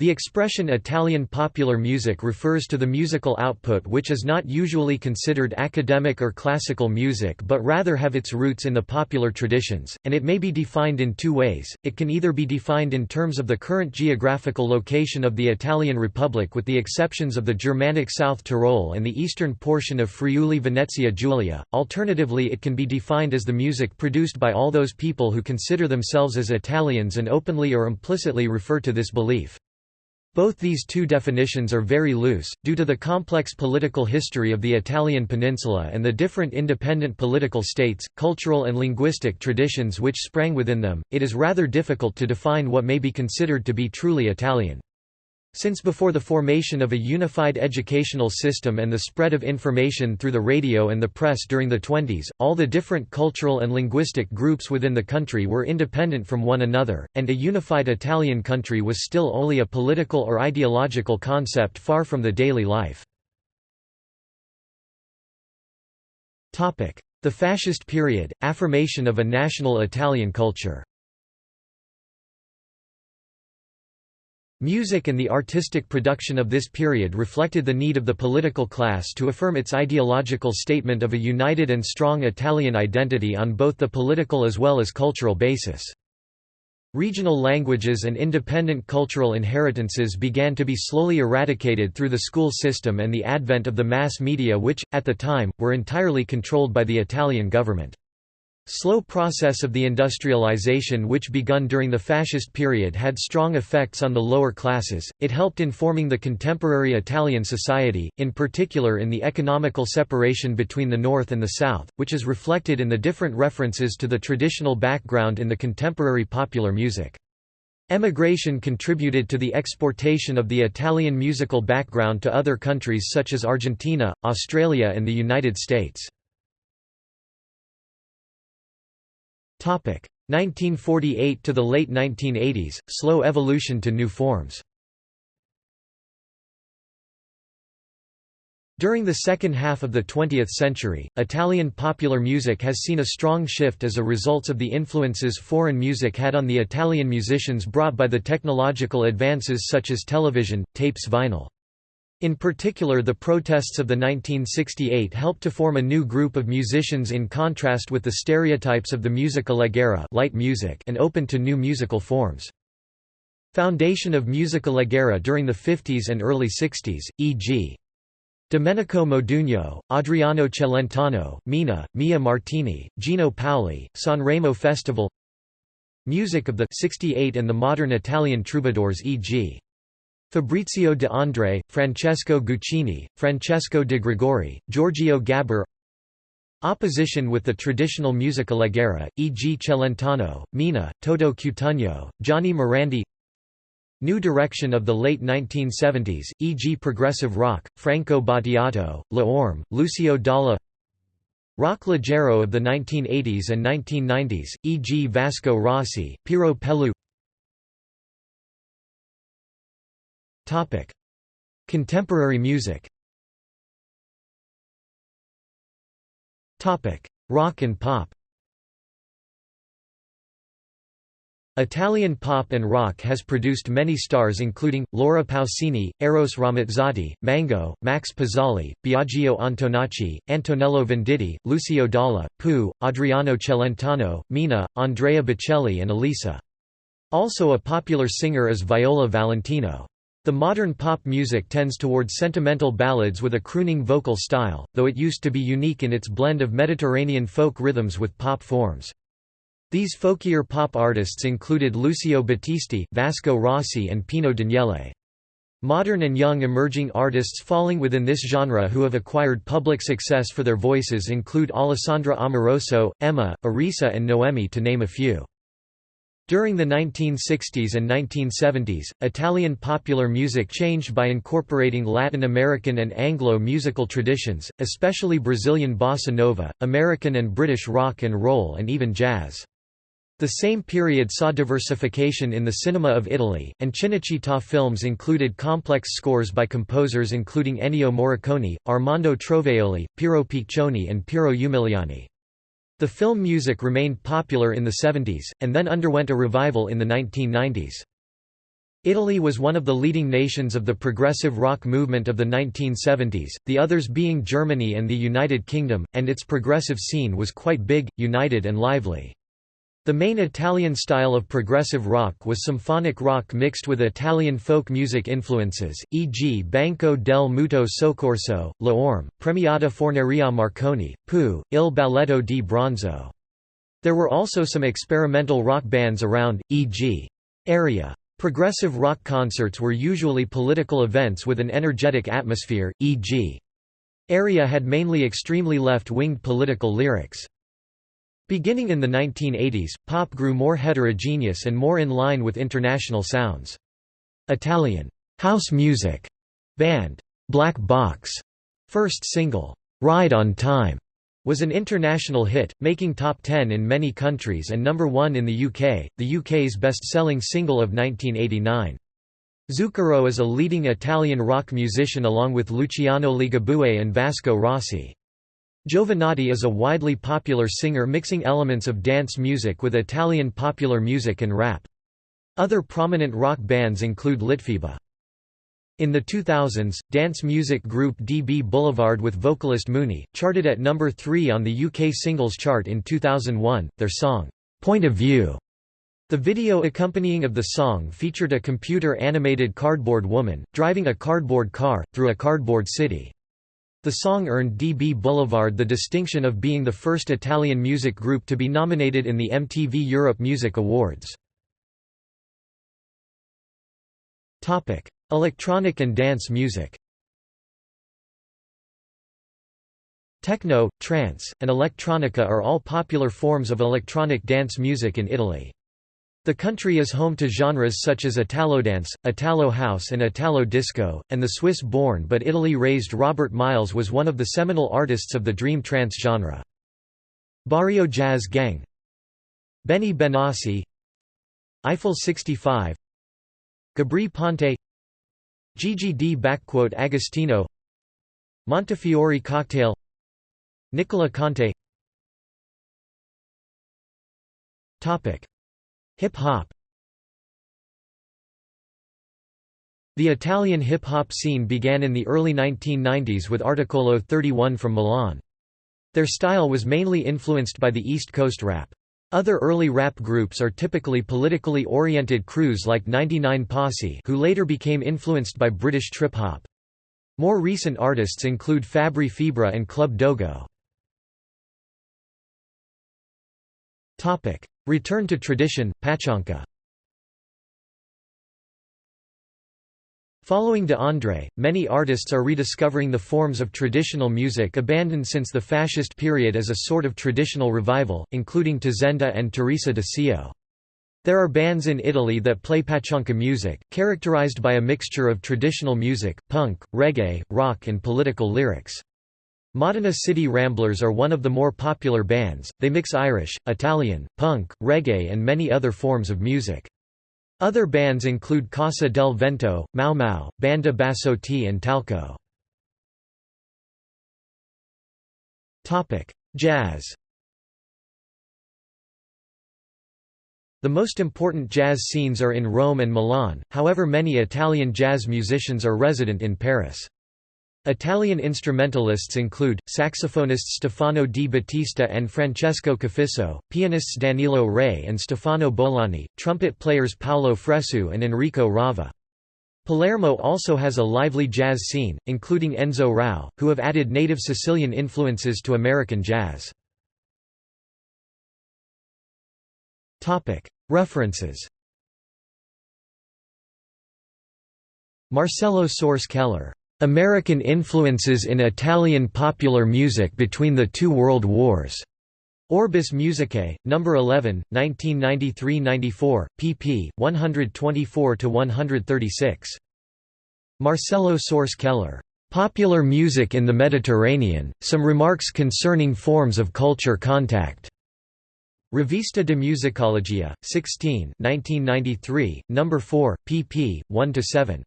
The expression Italian popular music refers to the musical output which is not usually considered academic or classical music but rather have its roots in the popular traditions, and it may be defined in two ways, it can either be defined in terms of the current geographical location of the Italian Republic with the exceptions of the Germanic South Tyrol and the eastern portion of Friuli Venezia Giulia, alternatively it can be defined as the music produced by all those people who consider themselves as Italians and openly or implicitly refer to this belief. Both these two definitions are very loose, due to the complex political history of the Italian peninsula and the different independent political states, cultural and linguistic traditions which sprang within them, it is rather difficult to define what may be considered to be truly Italian. Since before the formation of a unified educational system and the spread of information through the radio and the press during the 20s, all the different cultural and linguistic groups within the country were independent from one another, and a unified Italian country was still only a political or ideological concept far from the daily life. The Fascist period, affirmation of a national Italian culture Music and the artistic production of this period reflected the need of the political class to affirm its ideological statement of a united and strong Italian identity on both the political as well as cultural basis. Regional languages and independent cultural inheritances began to be slowly eradicated through the school system and the advent of the mass media which, at the time, were entirely controlled by the Italian government. Slow process of the industrialization which begun during the fascist period had strong effects on the lower classes, it helped in forming the contemporary Italian society, in particular in the economical separation between the North and the South, which is reflected in the different references to the traditional background in the contemporary popular music. Emigration contributed to the exportation of the Italian musical background to other countries such as Argentina, Australia and the United States. 1948 to the late 1980s, slow evolution to new forms. During the second half of the 20th century, Italian popular music has seen a strong shift as a result of the influences foreign music had on the Italian musicians brought by the technological advances such as television, tapes vinyl. In particular the protests of the 1968 helped to form a new group of musicians in contrast with the stereotypes of the musica leggera light music and open to new musical forms. Foundation of musica leggera during the 50s and early 60s, e.g. Domenico Modugno, Adriano Celentano, Mina, Mia Martini, Gino Paoli, Sanremo Festival Music of the 68 and the modern Italian troubadours e.g. Fabrizio de André, Francesco Guccini, Francesco de Gregori, Giorgio Gaber Opposition with the traditional musica leggera, e.g. Celentano, Mina, Toto Cutugno, Gianni Morandi New direction of the late 1970s, e.g. progressive rock, Franco Battiato, Le Orme, Lucio Dalla Rock leggero of the 1980s and 1990s, e.g. Vasco Rossi, Piero Pelù Topic: Contemporary music. Topic: Rock and pop. Italian pop and rock has produced many stars including, Laura Pausini, Eros Ramazzotti, Mango, Max Pezzali, Biagio Antonacci, Antonello Venditti, Lucio Dalla, Pooh, Adriano Celentano, Mina, Andrea Bocelli and Elisa. Also a popular singer is Viola Valentino. The modern pop music tends toward sentimental ballads with a crooning vocal style, though it used to be unique in its blend of Mediterranean folk rhythms with pop forms. These folkier pop artists included Lucio Battisti, Vasco Rossi and Pino Daniele. Modern and young emerging artists falling within this genre who have acquired public success for their voices include Alessandra Amoroso, Emma, Arisa and Noemi to name a few. During the 1960s and 1970s, Italian popular music changed by incorporating Latin American and Anglo musical traditions, especially Brazilian bossa nova, American and British rock and roll and even jazz. The same period saw diversification in the cinema of Italy, and Cinecittà films included complex scores by composers including Ennio Morricone, Armando Trovajoli, Piero Piccioni and Piero Umiliani. The film music remained popular in the 70s, and then underwent a revival in the 1990s. Italy was one of the leading nations of the progressive rock movement of the 1970s, the others being Germany and the United Kingdom, and its progressive scene was quite big, united and lively. The main Italian style of progressive rock was symphonic rock mixed with Italian folk music influences, e.g. Banco del Mutuo Soccorso, Le Orme, Premiata Forneria Marconi, Pooh, Il Balletto di Bronzo. There were also some experimental rock bands around, e.g. Area. Progressive rock concerts were usually political events with an energetic atmosphere, e.g. Area had mainly extremely left-winged political lyrics. Beginning in the 1980s, pop grew more heterogeneous and more in line with international sounds. Italian house music band Black Box first single Ride on Time was an international hit, making top 10 in many countries and number 1 in the UK, the UK's best-selling single of 1989. Zucchero is a leading Italian rock musician along with Luciano Ligabue and Vasco Rossi. Jovanotti is a widely popular singer mixing elements of dance music with Italian popular music and rap. Other prominent rock bands include Litfiba. In the 2000s, dance music group DB Boulevard with vocalist Moony, charted at number 3 on the UK singles chart in 2001, their song, "'Point of View' The video accompanying of the song featured a computer-animated cardboard woman, driving a cardboard car, through a cardboard city. The song earned DB Boulevard the distinction of being the first Italian music group to be nominated in the MTV Europe Music Awards. Electronic and dance music Techno, trance, and electronica are all popular forms of electronic dance music in Italy. The country is home to genres such as Italodance, Italo house and Italo disco, and the Swiss-born but Italy-raised Robert Miles was one of the seminal artists of the dream trance genre. Barrio Jazz Gang. Benny Benassi. Eiffel 65 Gabri Ponte. Gigi D. Agostino. Montefiore Cocktail. Nicola Conte Hip-hop The Italian hip-hop scene began in the early 1990s with Articolo 31 from Milan. Their style was mainly influenced by the East Coast rap. Other early rap groups are typically politically oriented crews like 99 Posse who later became influenced by British trip-hop. More recent artists include Fabri Fibra and Club Dogo. Return to tradition, Pachanka Following De André, many artists are rediscovering the forms of traditional music abandoned since the fascist period as a sort of traditional revival, including Tazenda and Teresa de Sio. There are bands in Italy that play pachanka music, characterized by a mixture of traditional music, punk, reggae, rock and political lyrics. Modena City Ramblers are one of the more popular bands, they mix Irish, Italian, punk, reggae and many other forms of music. Other bands include Casa del Vento, Mau Mau, Banda Bassotti and Talco. Jazz The most important jazz scenes are in Rome and Milan, however many Italian jazz musicians are resident in Paris. Italian instrumentalists include, saxophonists Stefano Di Battista and Francesco Cafiso, pianists Danilo Rea and Stefano Bollani, trumpet players Paolo Fresu and Enrico Rava. Palermo also has a lively jazz scene, including Enzo Rao, who have added native Sicilian influences to American jazz. References Marcello Sorce Keller American Influences in Italian Popular Music Between the Two World Wars. Orbis Musicae, No. 11, 1993–94, pp. 124–136. Marcello Sorce Keller. Popular Music in the Mediterranean, Some Remarks Concerning Forms of Culture Contact. Revista de Musicologia, 16 1993, No. 4, pp. 1–7.